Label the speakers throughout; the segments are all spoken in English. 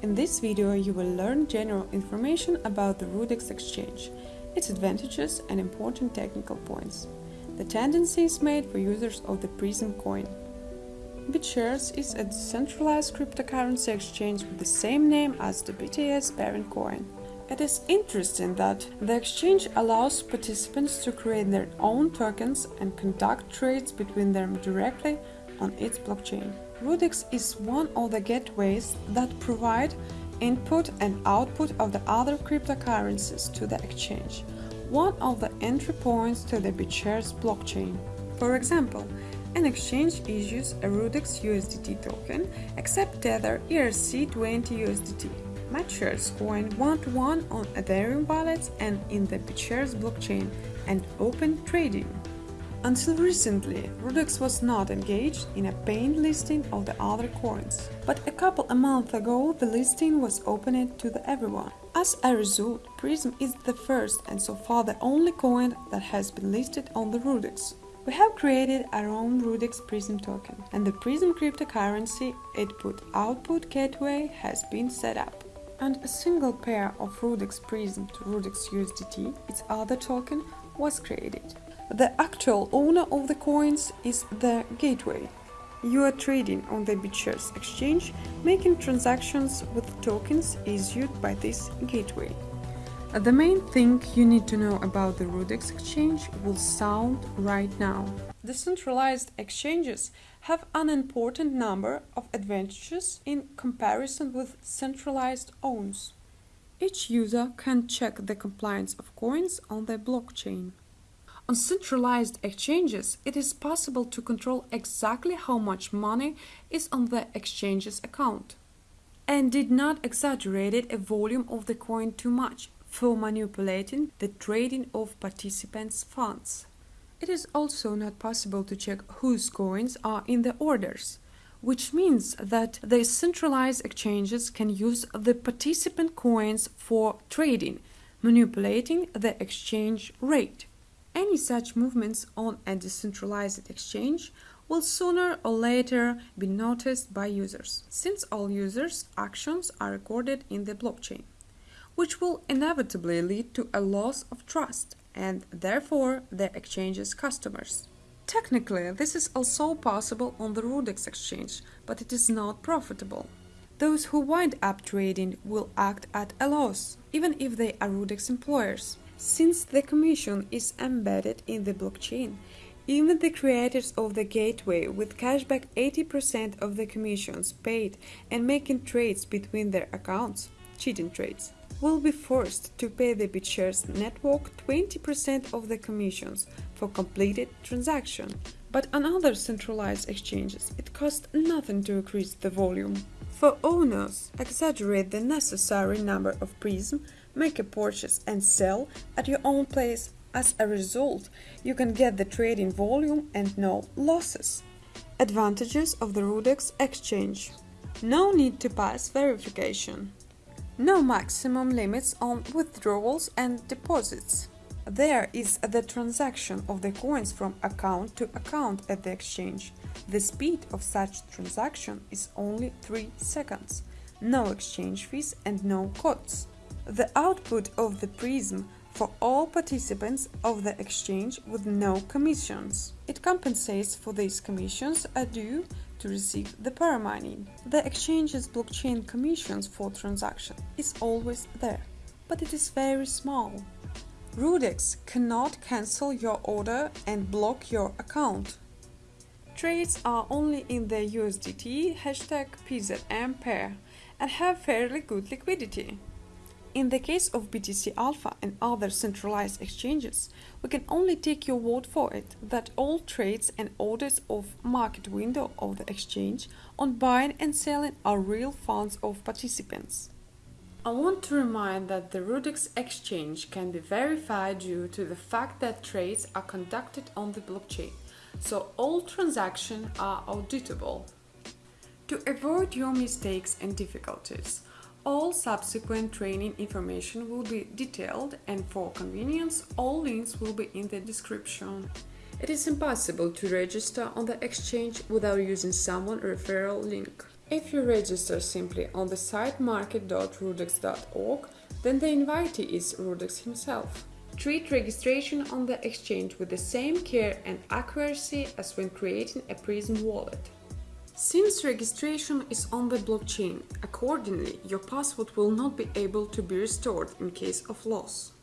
Speaker 1: In this video you will learn general information about the Rudex exchange, its advantages and important technical points. The tendencies made for users of the Prizm coin. BitShares is a decentralized cryptocurrency exchange with the same name as the BTS parent coin. It is interesting that the exchange allows participants to create their own tokens and conduct trades between them directly on its blockchain. Rudex is one of the gateways that provide input and output of the other cryptocurrencies to the exchange, one of the entry points to the BitShares blockchain. For example, an exchange issues a Rudex USDT token, except Tether ERC20 USDT matches coin one-to-one -one on Ethereum wallets and in the BitShares blockchain and open trading. Until recently, Rudex was not engaged in a paid listing of the other coins, but a couple of months ago the listing was opened to the everyone. As a result, Prizm is the first and so far the only coin that has been listed on the Rudex. We have created our own Rudex Prizm token, and the Prizm cryptocurrency input-output gateway has been set up and a single pair of Rudex Prizm to Rudex USDT, its other token, was created. The actual owner of the coins is the gateway. You are trading on the BitShares exchange, making transactions with tokens issued by this gateway. The main thing you need to know about the Rudex exchange will sound right now. Decentralized exchanges have an important number of advantages in comparison with centralized ones. Each user can check the compliance of coins on the blockchain. On centralized exchanges, it is possible to control exactly how much money is on the exchange's account and did not exaggerate a volume of the coin too much for manipulating the trading of participants' funds. It is also not possible to check whose coins are in the orders, which means that the centralized exchanges can use the participant coins for trading, manipulating the exchange rate. Any such movements on a decentralized exchange will sooner or later be noticed by users, since all users' actions are recorded in the blockchain which will inevitably lead to a loss of trust and therefore the exchange's customers. Technically, this is also possible on the Rudex exchange, but it is not profitable. Those who wind up trading will act at a loss, even if they are Rudex employers. Since the commission is embedded in the blockchain, even the creators of the gateway with cashback 80% of the commissions paid and making trades between their accounts, cheating trades, will be forced to pay the BitShares network 20% of the commissions for completed transaction. But on other centralized exchanges, it costs nothing to increase the volume. For owners, exaggerate the necessary number of Prizm, make a purchase and sell at your own place. As a result, you can get the trading volume and no losses. Advantages of the Rudex exchange. No need to pass verification. No maximum limits on withdrawals and deposits. There is the transaction of the coins from account to account at the exchange. The speed of such transaction is only 3 seconds. No exchange fees and no costs. The output of the Prizm for all participants of the exchange with no commissions. It compensates for these commissions are due to receive the paramining. The exchange's blockchain commissions for transaction is always there, but it is very small. Rudex cannot cancel your order and block your account. Trades are only in the USDT hashtag PZM pair and have fairly good liquidity. In the case of BTC Alpha and other centralized exchanges, we can only take your word for it that all trades and orders of market window of the exchange on buying and selling are real funds of participants. I want to remind that the Rudex exchange can be verified due to the fact that trades are conducted on the blockchain, so all transactions are auditable. To avoid your mistakes and difficulties, all subsequent training information will be detailed and for convenience all links will be in the description. It is impossible to register on the exchange without using someone referral link. If you register simply on the site market.rudex.org, then the invitee is Rudex himself. Treat registration on the exchange with the same care and accuracy as when creating a Prizm wallet. Since registration is on the blockchain, accordingly, your password will not be able to be restored in case of loss.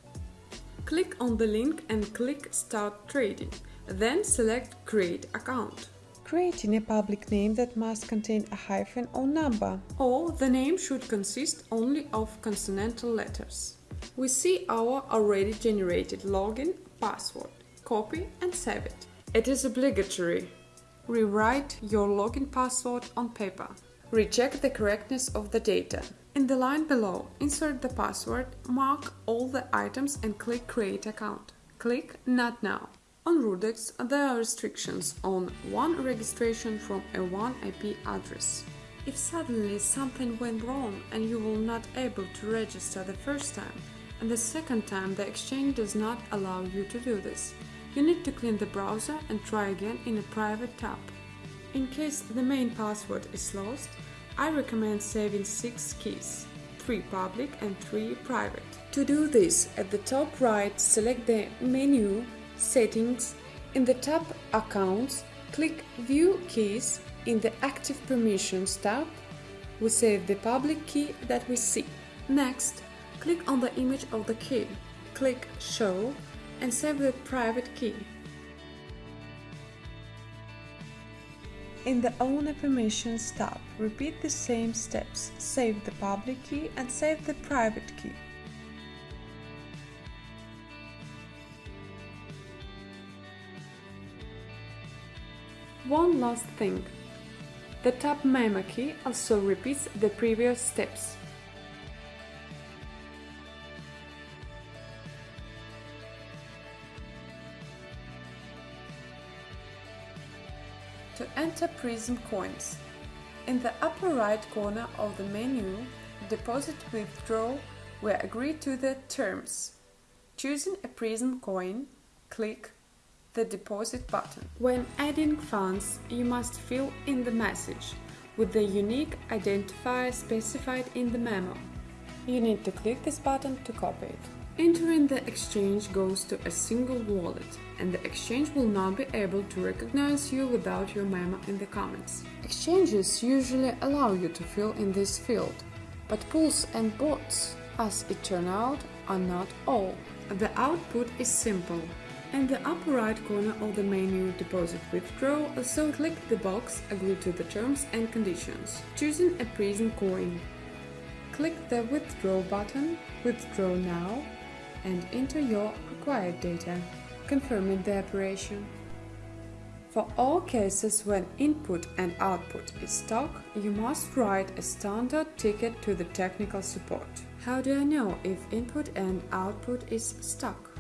Speaker 1: Click on the link and click Start Trading, then select Create Account. Creating a public name that must contain a hyphen or number, or the name should consist only of consonantal letters. We see our already generated login password. Copy and save it. It is obligatory. Rewrite your login password on paper. Recheck the correctness of the data. In the line below, insert the password, mark all the items and click Create account. Click Not now. On Rudex, there are restrictions on one registration from a one IP address. If suddenly something went wrong and you were not able to register the first time, and the second time the exchange does not allow you to do this, you need to clean the browser and try again in a private tab. In case the main password is lost, I recommend saving 6 keys, 3 public and 3 private. To do this, at the top right select the menu Settings. In the tab Accounts, click View Keys. In the Active Permissions tab, we save the public key that we see. Next, click on the image of the key, click Show and save the private key. In the Owner Permissions tab, repeat the same steps, save the public key and save the private key. One last thing. The tab memo key also repeats the previous steps. To Prizm coins, in the upper right corner of the menu, Deposit Withdraw, we agree to the terms. Choosing a Prizm coin, click the deposit button. When adding funds, you must fill in the message with the unique identifier specified in the memo. You need to click this button to copy it. Entering the exchange goes to a single wallet, and the exchange will not be able to recognize you without your memo in the comments. Exchanges usually allow you to fill in this field, but pools and bots, as it turned out, are not all. The output is simple. In the upper right corner of the menu Deposit Withdraw, also click the box Agree to the terms and conditions, choosing a Prizm coin. Click the Withdraw button, Withdraw now, and enter your required data, confirming the operation. For all cases when input and output is stuck, you must write a standard ticket to the technical support. How do I know if input and output is stuck?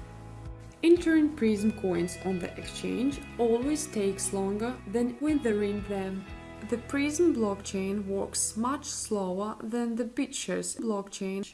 Speaker 1: Entering Prizm coins on the exchange always takes longer than withdrawing them. The Prizm blockchain works much slower than the BitShares blockchain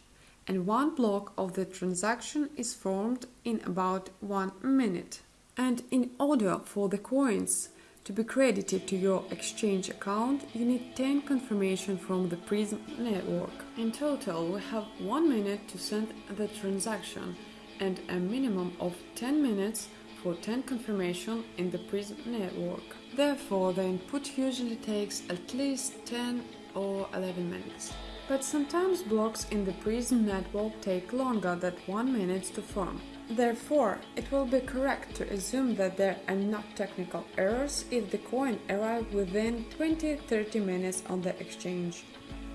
Speaker 1: and one block of the transaction is formed in about one minute. And in order for the coins to be credited to your exchange account, you need 10 confirmation from the Prizm network. In total, we have 1 minute to send the transaction and a minimum of 10 minutes for 10 confirmation in the Prizm network. Therefore, the input usually takes at least 10 or 11 minutes. But sometimes blocks in the Prizm network take longer than 1 minute to form. Therefore, it will be correct to assume that there are not technical errors if the coin arrived within 20-30 minutes on the exchange.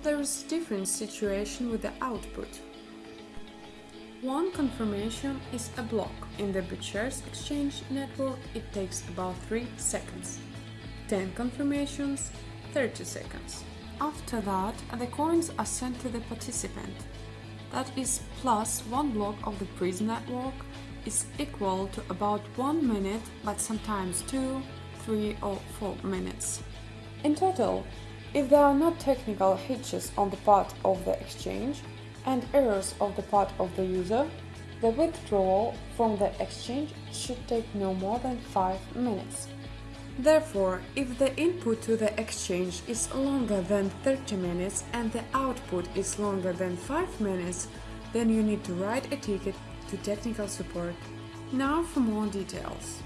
Speaker 1: There is a different situation with the output. One confirmation is a block. In the BitShares exchange network, it takes about 3 seconds. 10 confirmations, 30 seconds. After that, the coins are sent to the participant. That is plus one block of the Prizm network is equal to about one minute, but sometimes two, three or four minutes. In total, if there are not technical hitches on the part of the exchange and errors of the part of the user, the withdrawal from the exchange should take no more than 5 minutes. Therefore, if the input to the exchange is longer than 30 minutes and the output is longer than 5 minutes, then you need to write a ticket to technical support. Now for more details.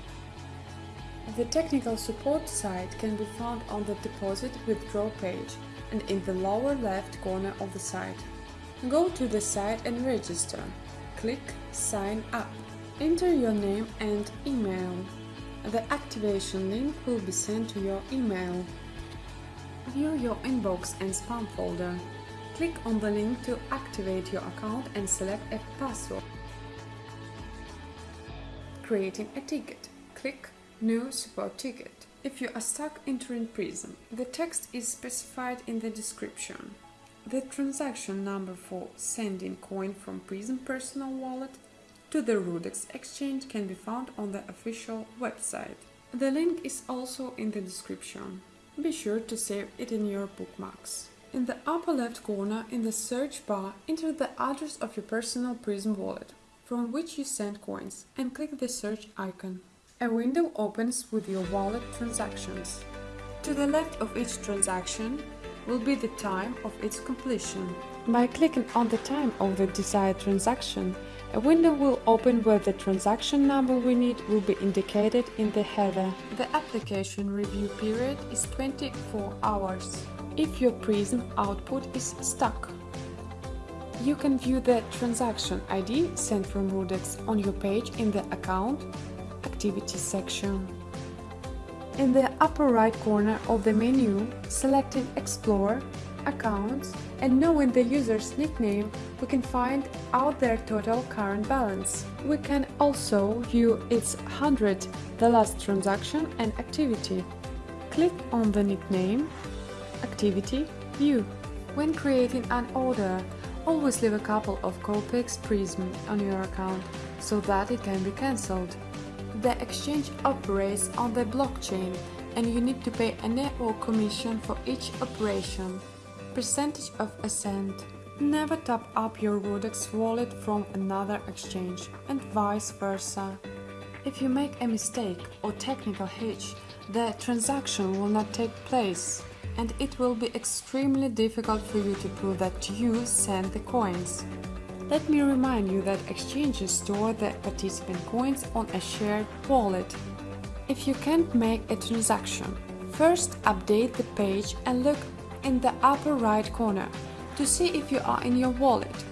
Speaker 1: The technical support site can be found on the deposit withdraw page and in the lower left corner of the site. Go to the site and register. Click Sign up. Enter your name and email. The activation link will be sent to your email. View your inbox and spam folder. Click on the link to activate your account and select a password. Creating a ticket. Click New support ticket. If you are stuck entering Prizm, the text is specified in the description. The transaction number for sending coin from Prizm personal wallet to the Rudex exchange can be found on the official website. The link is also in the description. Be sure to save it in your bookmarks. In the upper left corner in the search bar, enter the address of your personal Prizm wallet from which you send coins and click the search icon. A window opens with your wallet transactions. To the left of each transaction will be the time of its completion. By clicking on the time of the desired transaction, a window will open where the transaction number we need will be indicated in the header. The application review period is 24 hours. If your Prizm output is stuck, you can view the transaction ID sent from Rudex on your page in the Account Activity section. In the upper right corner of the menu, selecting Explore, Accounts, and knowing the user's nickname, we can find out their total current balance. We can also view its 100, the last transaction and activity. Click on the nickname, Activity, View. When creating an order, always leave a couple of Copex Prizm on your account so that it can be cancelled. The exchange operates on the blockchain and you need to pay a network commission for each operation. Percentage of a cent. Never top up your Rudex wallet from another exchange and vice versa. If you make a mistake or technical hitch, the transaction will not take place and it will be extremely difficult for you to prove that you sent the coins. Let me remind you that exchanges store the participant coins on a shared wallet. If you can't make a transaction, first update the page and look in the upper right corner to see if you are in your wallet.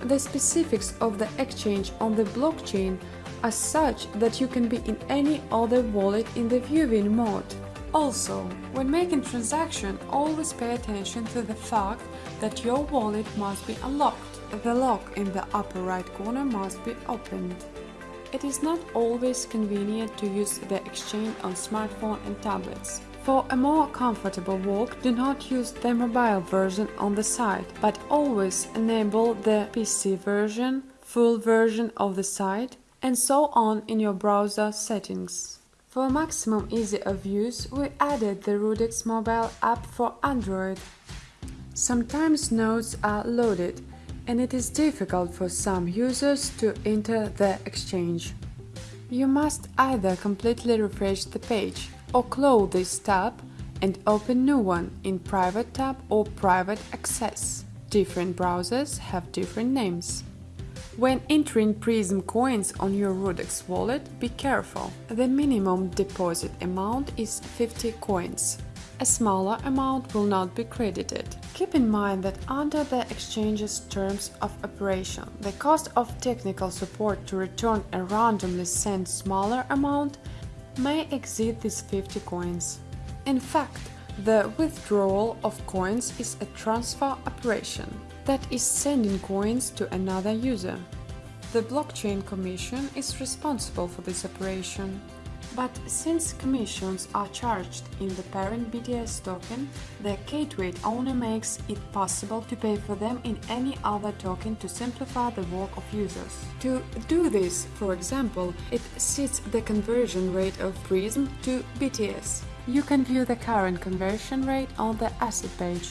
Speaker 1: The specifics of the exchange on the blockchain are such that you can be in any other wallet in the viewing mode. Also, when making transaction, always pay attention to the fact that your wallet must be unlocked. The lock in the upper right corner must be opened. It is not always convenient to use the exchange on smartphone and tablets. For a more comfortable walk, do not use the mobile version on the site, but always enable the PC version, full version of the site, and so on in your browser settings. For maximum ease of use, we added the Rudex mobile app for Android. Sometimes notes are loaded, and it is difficult for some users to enter the exchange. You must either completely refresh the page or close this tab and open new one in private tab or private access. Different browsers have different names. When entering Prizm coins on your Rudex wallet, be careful. The minimum deposit amount is 50 coins a smaller amount will not be credited. Keep in mind that under the exchange's terms of operation, the cost of technical support to return a randomly sent smaller amount may exceed these 50 coins. In fact, the withdrawal of coins is a transfer operation, that is sending coins to another user. The blockchain commission is responsible for this operation. But since commissions are charged in the parent BTS token, the gateway only makes it possible to pay for them in any other token to simplify the work of users. To do this, for example, it sets the conversion rate of Prizm to BTS. You can view the current conversion rate on the asset page.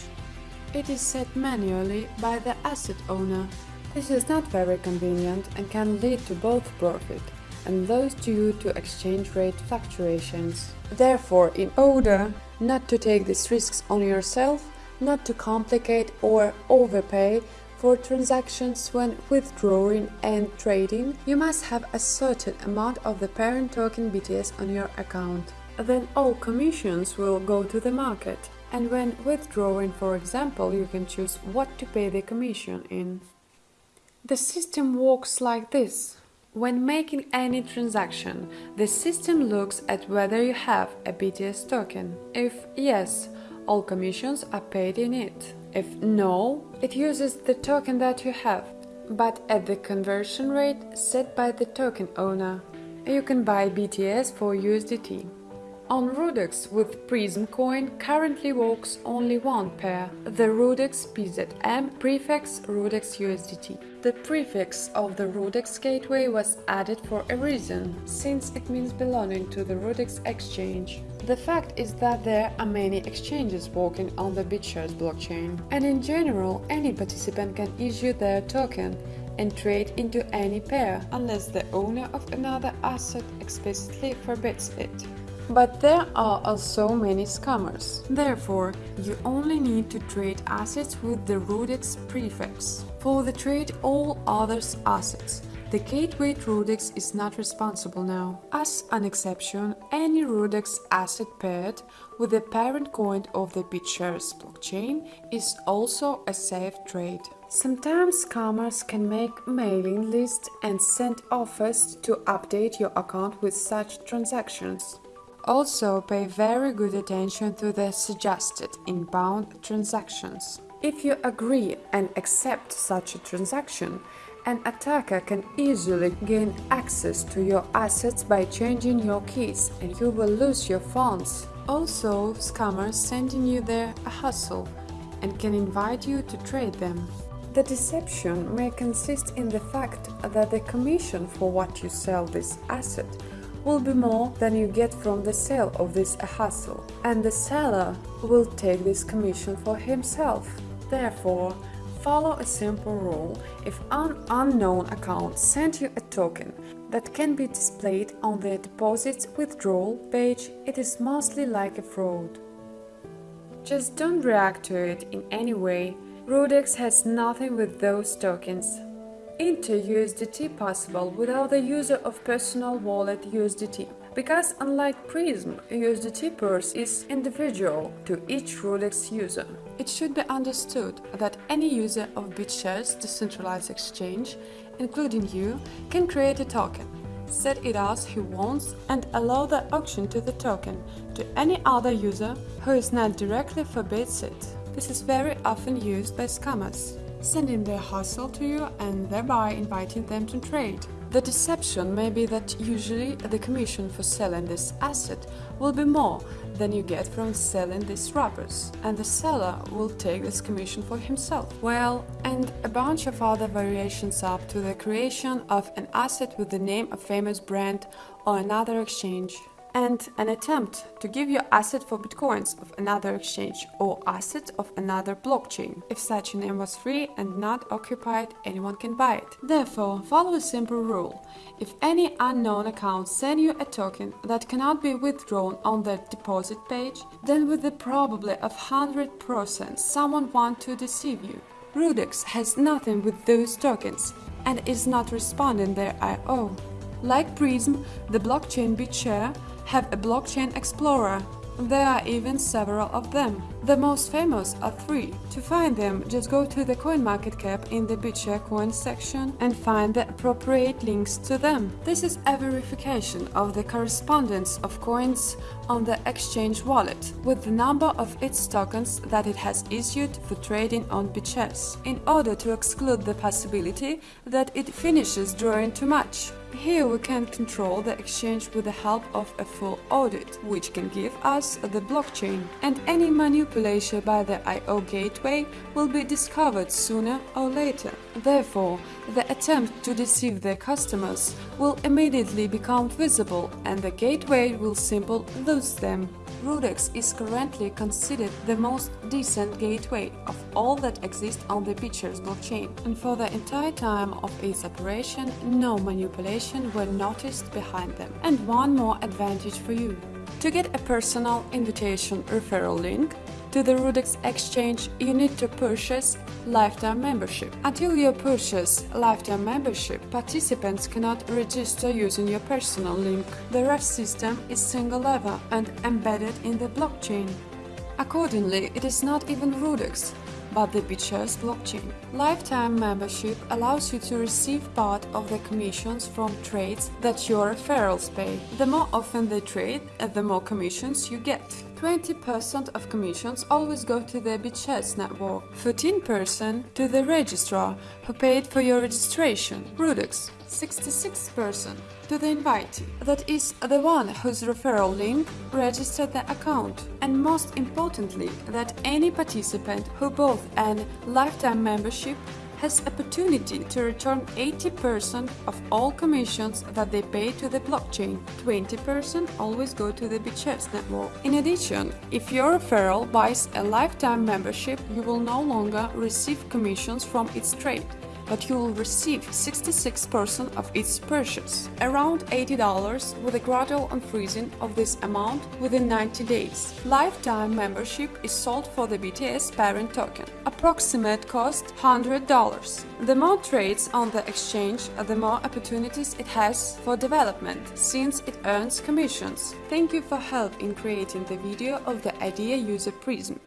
Speaker 1: It is set manually by the asset owner. This is not very convenient and can lead to both profit and those due to exchange rate fluctuations. Therefore, in order not to take these risks on yourself, not to complicate or overpay for transactions when withdrawing and trading, you must have a certain amount of the parent token BTS on your account. Then all commissions will go to the market. And when withdrawing, for example, you can choose what to pay the commission in. The system works like this. When making any transaction, the system looks at whether you have a BTS token. If yes, all commissions are paid in it. If no, it uses the token that you have, but at the conversion rate set by the token owner. You can buy BTS for USDT. On Rudex with Prizm coin currently works only one pair, the Rudex PZM prefix Rudex USDT. The prefix of the Rudex gateway was added for a reason, since it means belonging to the Rudex exchange. The fact is that there are many exchanges working on the BitShares blockchain, and in general any participant can issue their token and trade into any pair, unless the owner of another asset explicitly forbids it. But there are also many scammers. Therefore, you only need to trade assets with the Rudex prefix. For the trade all others assets, the gateway Rudex is not responsible now. As an exception, any Rudex asset paired with the parent coin of the BitShares blockchain is also a safe trade. Sometimes scammers can make mailing lists and send offers to update your account with such transactions. Also, pay very good attention to the suggested inbound transactions. If you agree and accept such a transaction, an attacker can easily gain access to your assets by changing your keys and you will lose your funds. Also, scammers sending you there a hustle and can invite you to trade them. The deception may consist in the fact that the commission for what you sell this asset will be more than you get from the sale of this hustle, and the seller will take this commission for himself. Therefore, follow a simple rule. If an unknown account sends you a token that can be displayed on the deposits withdrawal page, it is mostly like a fraud. Just don't react to it in any way. Rudex has nothing with those tokens. Enter USDT possible without the user of personal wallet USDT. Because unlike Prizm, USDT purse is individual to each Rudex user. It should be understood that any user of BitShares decentralized exchange, including you, can create a token, set it as he wants and allow the auction to the token to any other user who is not directly forbids it. This is very often used by scammers sending their hustle to you and thereby inviting them to trade. The deception may be that usually the commission for selling this asset will be more than you get from selling these wrappers, and the seller will take this commission for himself. Well, and a bunch of other variations up to the creation of an asset with the name of famous brand or another exchange and an attempt to give your asset for bitcoins of another exchange or asset of another blockchain. If such a name was free and not occupied, anyone can buy it. Therefore, follow a simple rule. If any unknown account sends you a token that cannot be withdrawn on the deposit page, then with the probability of 100% someone wants to deceive you. Rudex has nothing with those tokens and is not responding their IO. Like Prizm, the blockchain BitShare have a blockchain explorer. There are even several of them. The most famous are three. To find them, just go to the CoinMarketCap in the BitShare coin section and find the appropriate links to them. This is a verification of the correspondence of coins on the exchange wallet with the number of its tokens that it has issued for trading on BitShares, in order to exclude the possibility that it finishes drawing too much. Here we can control the exchange with the help of a full audit, which can give us the blockchain, and any manipulation by the I.O. gateway will be discovered sooner or later. Therefore, the attempt to deceive their customers will immediately become visible and the gateway will simply lose them. Rudex is currently considered the most decent gateway of all that exist on the BitShares blockchain, and for the entire time of its operation, no manipulation were noticed behind them. And one more advantage for you. To get a personal invitation referral link, to the Rudex exchange, you need to purchase lifetime membership. Until you purchase lifetime membership, participants cannot register using your personal link. The ref system is single level and embedded in the blockchain. Accordingly, it is not even Rudex, but the BitShares blockchain. Lifetime membership allows you to receive part of the commissions from trades that your referrals pay. The more often they trade, uh, the more commissions you get. 20% of commissions always go to the BitShares network, 14% to the registrar who paid for your registration, Rudex, 66% to the invitee, that is, the one whose referral link registered the account, and most importantly, that any participant who bought an lifetime membership has opportunity to return 80% of all commissions that they pay to the blockchain. 20% always go to the BitShares network. In addition, if your referral buys a lifetime membership, you will no longer receive commissions from its trade but you will receive 66% of its purchase, around $80 with a gradual unfreezing of this amount within 90 days. Lifetime membership is sold for the BTS parent token. Approximate cost $100. The more trades on the exchange, the more opportunities it has for development, since it earns commissions. Thank you for help in creating the video of the Idea User Prizm.